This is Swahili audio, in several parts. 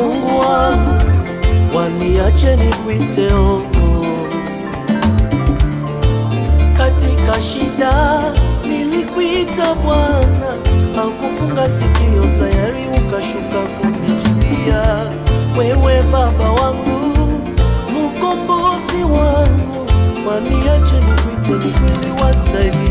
Mungu wangu, waniache nikuite Mungu. Katika shida nilikuita Bwana, haukufunga sikio, tayari ukashuka kunijibia. Wewe Baba wangu, mkombozi wangu, waniache nikuite, ni kweli wastahili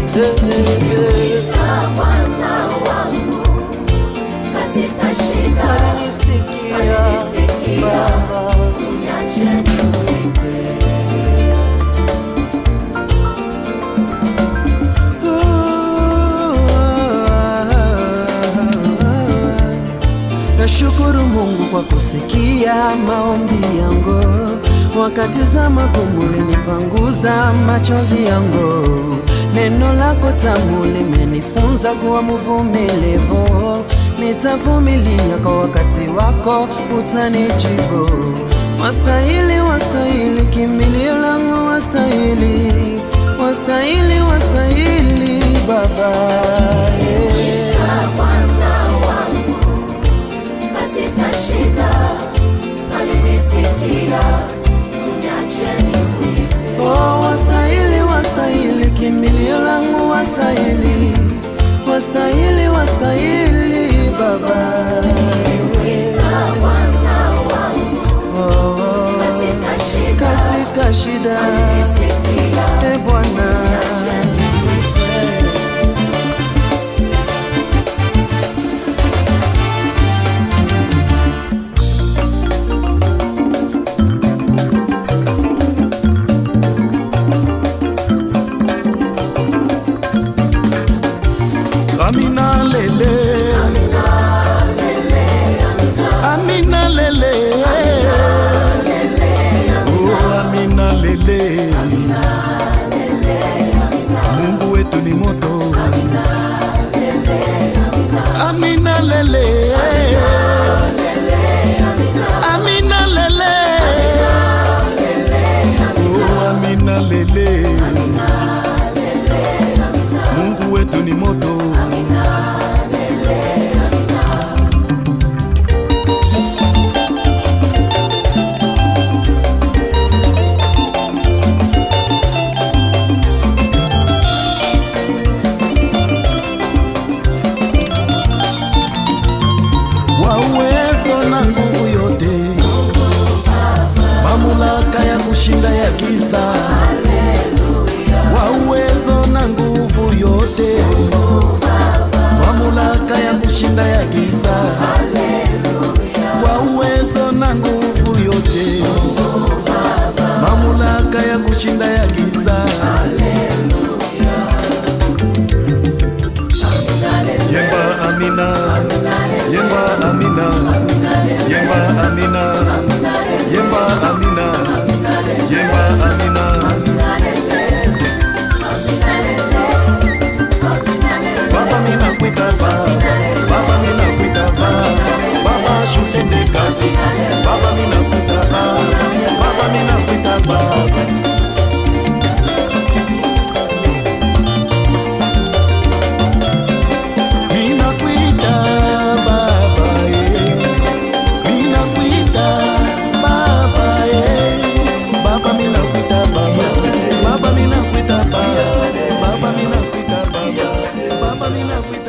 kwa kusikia maombi yangu, wakati za magumu linipanguza machozi yangu. Neno lako tamu limenifunza kuwa mvumilivu, nitavumilia kwa wakati wako utanijibu. Wastahili, wastahili, kimbilio langu wastahili, wastahili, wastahili Baba yeah. Katika Amina lele, Mungu wetu ni moto. mamlaka ya kushinda ya mamlaka Baba mina